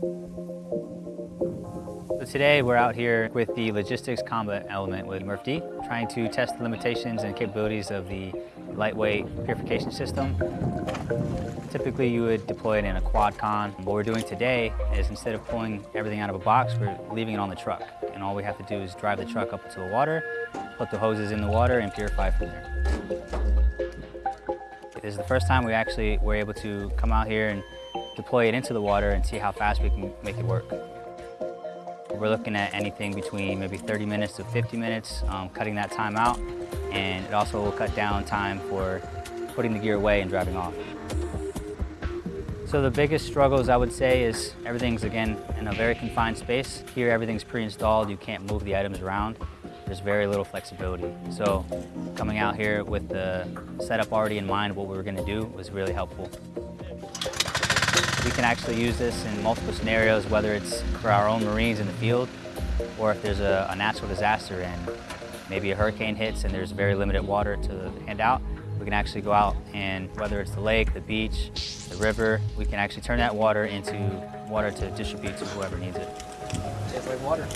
So today we're out here with the logistics combat element with MRF-D, trying to test the limitations and capabilities of the lightweight purification system. Typically you would deploy it in a quad con. What we're doing today is instead of pulling everything out of a box, we're leaving it on the truck. And all we have to do is drive the truck up into the water, put the hoses in the water and purify from there. This is the first time we actually were able to come out here and deploy it into the water and see how fast we can make it work. We're looking at anything between maybe 30 minutes to 50 minutes, um, cutting that time out, and it also will cut down time for putting the gear away and driving off. So the biggest struggles I would say is everything's again in a very confined space. Here everything's pre-installed, you can't move the items around. There's very little flexibility. So coming out here with the setup already in mind, what we were gonna do was really helpful. We can actually use this in multiple scenarios, whether it's for our own Marines in the field, or if there's a, a natural disaster and maybe a hurricane hits and there's very limited water to hand out, we can actually go out and whether it's the lake, the beach, the river, we can actually turn that water into water to distribute to whoever needs it. Like water.